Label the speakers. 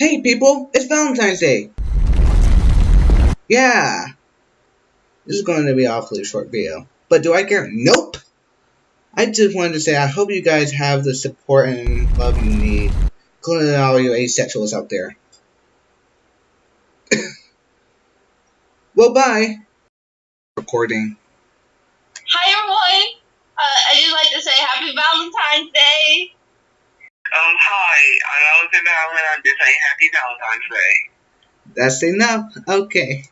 Speaker 1: Hey people, it's Valentine's Day! Yeah! This is going to be awfully short video. But do I care? Nope! I just wanted to say I hope you guys have the support and love you need, including all you asexuals out there. well, bye! Recording.
Speaker 2: Hi everyone! Uh, I'd just like to say Happy Valentine's Day!
Speaker 3: Um, Alexander Allen. I'm just saying Happy Valentine's Day.
Speaker 1: That's enough. Okay.